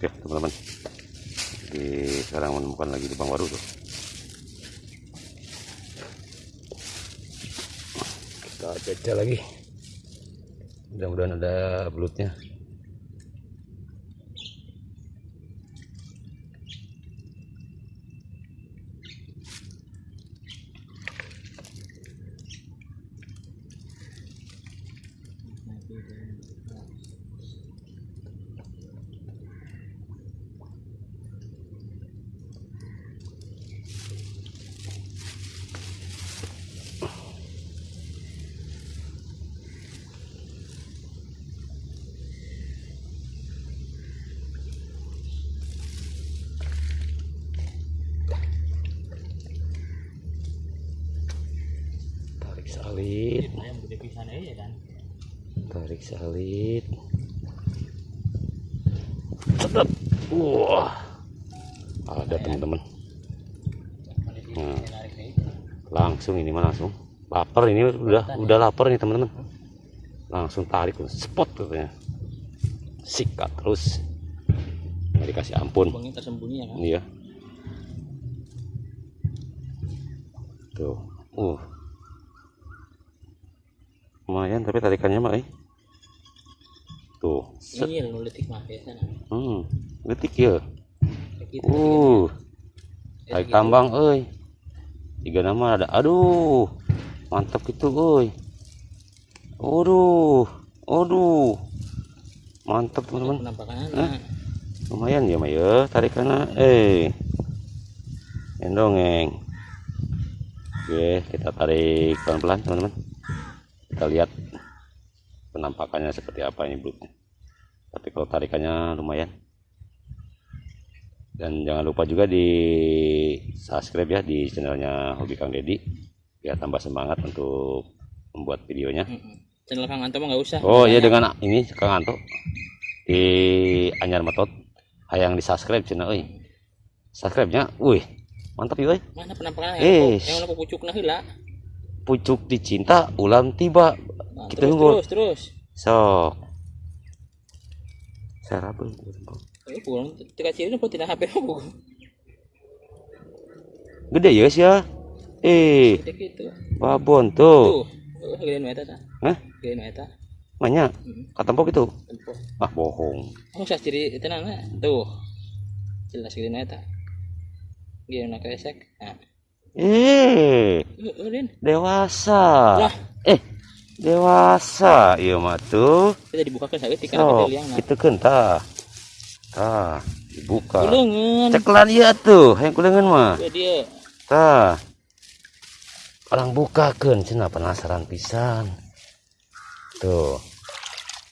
Oke teman-teman. Di sekarang menemukan lagi lubang baru tuh. Kita cecah lagi. Mudah-mudahan ada belutnya. Tarik salit. pisan aja kan? Tarik salit sedap. Wah. Ada teman-teman. Nah. langsung ini mah langsung. Lapar ini udah udah lapar nih teman-teman. Langsung tarik spot katanya. Sikat terus. Nggak dikasih ampun. Tersembunyi ya kan? Iya. Tuh. Uh lumayan tapi tarikannya mah eh. Tuh set. ini yang biasa nah. hmm detik ya? Kayak gitu uh tarik gitu. tambang euy. Tiga nama ada. Aduh mantap gitu euy. Aduh aduh mantap teman-teman. anak lumayan ya mah ya tarikannya eh endongeng oke kita tarik pelan-pelan teman-teman kita lihat penampakannya seperti apa ini belutnya tapi kalau tarikannya lumayan. Dan jangan lupa juga di subscribe ya di channelnya Hobi Kang Deddy biar tambah semangat untuk membuat videonya. Channel Kang Anto mah nggak usah. Oh iya dengan ini Kang Anto. Di Anyar Metot hayang di subscribe channel euy. Subscribe-nya, wih, mantap ya euy. mana penampakan Eh, yang mana pucuk nah Pucuk dicinta ulam tiba. Nah, Kita terus, nunggu. terus terus Sok. Sarap. Eh, pulang tika ciri nu tidak HP Gede ya sih ya. Eh, gitu babon tuh. tuh uh, gedean eta tah Hah? gedean eta Banyak. Mm. Katempok itu. tempo Ah, bohong. oh sah ciri itu nana tuh jelas gedean eta gedean nak esek nah Eh, uh, Den. dewasa. Lah. Eh, dewasa. Iya mah tuh. kita dibukakan gede liang nah itu kan tah. Tah, dibuka. kulengan Ceklan iya tuh, yang kulengan mah. Dia Tah. Orang bukakeun cenah penasaran pisan. Tuh.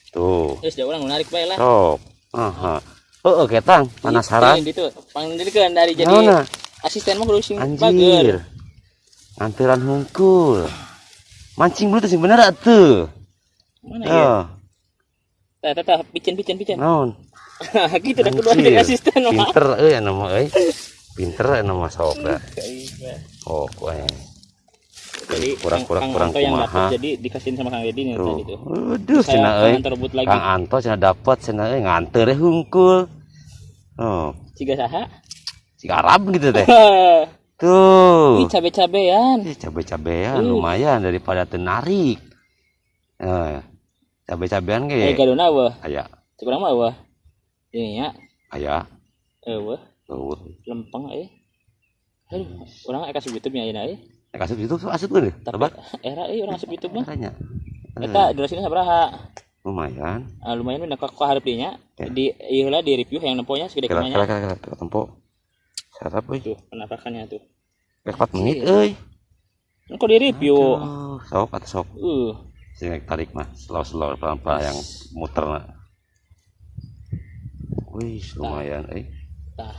Tuh. terus dia orang menarik bae lah Sok. Aha. Heeh, ketang, penasaran. Itu panggilkan dari jadi Naona? Asisten mah kudu sing bager. Anjir. Nganteran hungkul. Mancing dulu tuh sing bener atuh. Mana ya? Oh, Tah tah tah picen picen picen. naon? Gitu dah kedua dari asisten mah. Pinter euy anu mah euy. Pinter anu mah sok. Oh, kuy. Jadi Kurang- kurang- kurang Anto yang dapat jadi dikasihin sama Kang Deddy nih tadi tuh. Waduh, Saya cenah Kang euy. Lagi. Kang Anto cenah dapat cenah euy nganter we hungkul. Oh, Ciga saha? Si Arab gitu teh. Tuh. Ini cabe-cabean. Eh, cabe-cabean Uh. lumayan daripada tenarik. Eh, cabe-cabean Eh ge. gadona wah. Aya, Cek urang mah wah. Ini ya. aya. Eh wah, Tuh. lempeng eh. Aduh, orang eka asup YouTube nya ayeuna eh. Nek asup itu asup kan? Tapi era eh orang asup YouTube mah. Caranya. Eta durasinya sabaraha? lumayan. Ah, lumayan udah kok harap dinya. Ya. Di ieu lah di review yang nemponya segede Kira kumanya. kira kira kira tempo. Sarap euy. Tuh, penampakannya tuh. Kira 4 menit euy. Kok di review. Aduh, sok atau sok. Uh, Sing tarik mah slow-slow pelan-pelan yang muter na. Wih, lumayan eh. tah.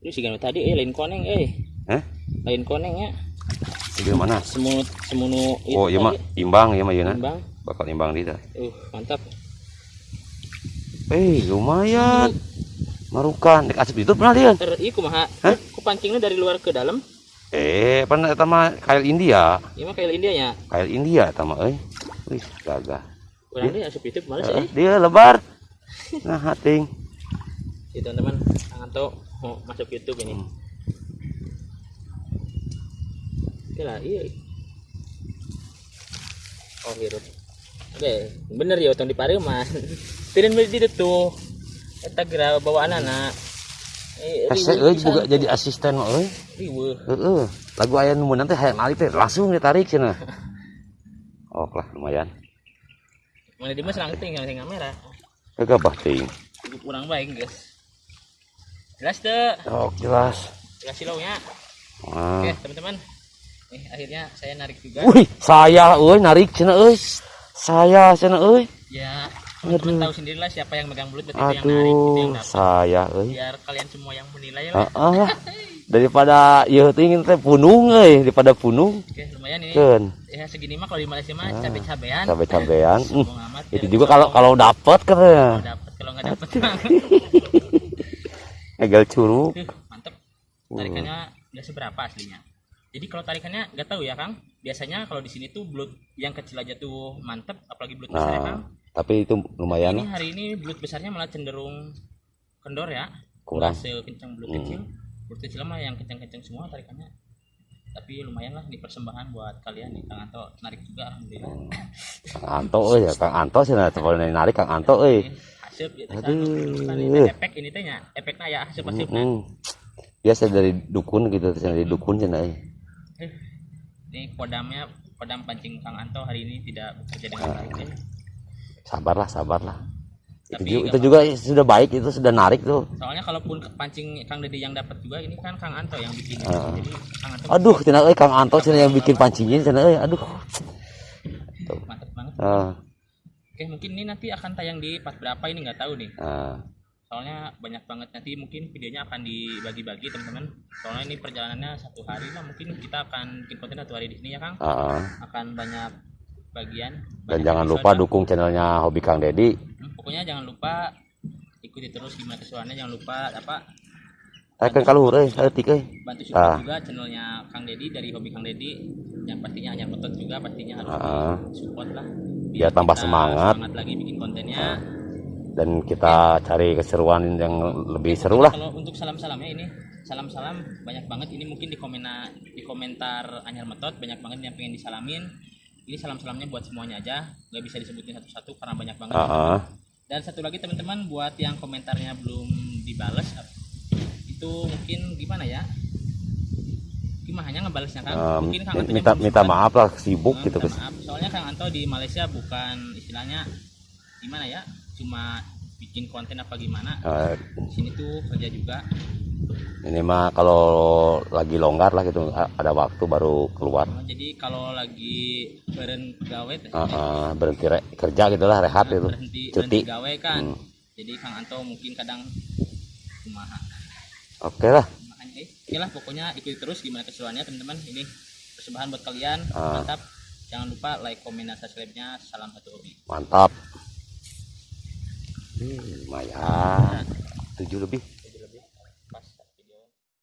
Ini sih tadi eh lain koneng eh. Hah? Lain koneng ya. Di mana? Semunu semunu Oh, iya mah imbang ya mah yeuna. Bang. Bakal imbang di tah. Uh, mantap. Eh, lumayan. Marukan, dek asup itu pernah dia. Ter ieu kumaha? Hah? Ku pancingnya dari luar ke dalam. Eh, pernah eta mah kail India. Ieu mah kayak India nya. Kail India eta mah euy. Wih, gagah. Urang dia asup itu Eh, eh. dia lebar. Nah, hating. Si teman-teman, tangan tuh mau masuk YouTube ini. Hmm. Oke lah, iya. Oh, hirup. Oke, bener ya utang di pari mas. Tirin beli di tuh. Eta gerak bawaan anak. Eh, Hese euy juga jadi asisten mah euy. riweuh. Heeh. Lagu aya nu meunang teh hayang teh langsung ditarik cenah. Oh lah lumayan. Mana di mas ting yang kamera. Kagak ting. Kurang baik guys. Jelas tuh. Oh jelas. Jelas silaunya. Ah. Oke teman-teman. Nih akhirnya saya narik juga. Wih, saya euy narik cenah euy. Saya cenah euy. Ya teman-teman tahu sendirilah siapa yang megang belut berarti itu yang narik itu yang Aduh, dapat. saya euy. Biar kalian semua yang menilai lah. Heeh lah. Daripada ieu teh ingin teh punung euy, daripada punung. Oke lumayan ini. Keun, Ya segini mah kalau di Malaysia mah cabe-cabean. cabe-cabean. Hmm. Sombong amat. Itu Ya, juga kalau kalau dapat katanya. kalau dapat kalau nggak dapat Egal curug. Tuh, mantep. Tarikannya nggak seberapa aslinya. Jadi kalau tarikannya nggak tahu ya Kang. Biasanya kalau di sini tuh belut yang kecil aja tuh mantep, apalagi belut besar ya Kang. Nah, tapi itu lumayan Ini hari ini belut besarnya malah cenderung kendor ya. Kurang. Sekencang belut Hmm. kecil. Belut kecil mah yang kencang-kencang semua tarikannya. Tapi lumayan lah di persembahan buat kalian nih Kang Anto narik juga alhamdulillah. Kang Anto euy, ya Kang Anto cenah teh kalau narik Kang Anto Haseup ya teh, Aduh. bukan ini teh, efek ini tehnya. Efeknya ya haseup-haseup. Hmm. Biasa dari dukun gitu, dari dukun cenah euy. Eh, ini kodamnya kodam pancing Kang Anto hari ini tidak bekerja dengan baik ya. Sabarlah, sabarlah. Itu, Tapi juga, nggak itu juga sudah baik itu sudah narik tuh. Soalnya kalaupun pancing Kang Dedi yang dapat juga ini kan Kang Anto yang bikin. Ah. Jadi Kang Anto Aduh, cenah euy Kang Anto cenah yang bikin pancingin cenah euy. Aduh. mantep banget. Ah, Oke mungkin ini nanti akan tayang di part berapa ini nggak tahu nih. ah. Soalnya banyak banget nanti mungkin videonya akan dibagi-bagi teman-teman. Soalnya ini perjalanannya satu hari lah mungkin kita akan bikin konten satu hari di sini ya Kang. ah. Akan banyak bagian. Dan jangan lupa dukung channelnya Hobi Kang Dedi. Hmm, pokoknya jangan lupa ikuti terus gimana keseruannya jangan lupa apa Tekan kaluhur euy, saeutik euy. bantu support Ah. juga channelnya Kang Dedi dari hobi Kang Dedi yang pastinya hanya otot juga pastinya harus Ah. support lah Biar tambah kita semangat. semangat lagi bikin kontennya Dan kita cari keseruan yang lebih seru lah. kalau untuk salam salamnya ini salam salam banyak banget ini mungkin di komentar di komentar Anyar Metot banyak banget yang pengen disalamin ini salam salamnya buat semuanya aja. Nggak bisa disebutin satu-satu karena banyak banget. Ah. dan satu lagi teman-teman buat yang komentarnya belum dibales itu mungkin gimana ya? Gimana hanya ngebalesnya kan? Ah, mungkin Kang Anto minta minta sempat. maaf lah sibuk Eh, gitu maaf. soalnya Kang Anto di Malaysia bukan istilahnya gimana ya? Cuma bikin konten apa gimana? Di sini tuh kerja juga ini mah kalau lagi longgar lah gitu ada waktu baru keluar. jadi kalau lagi beren gawe Ah, ah, berhenti re- kerja gitu lah rehat gitu. berhenti Cuti. berhenti gawe kan Hmm. jadi Kang Anto mungkin kadang kumaha Oke lah. makanya eh, oke lah pokoknya ikuti terus gimana keseruannya teman-teman ini persembahan buat kalian Ah. mantap jangan lupa like komen dan subscribe nya salam satu hobi Mantap. Hmm, lumayan. Tujuh lebih.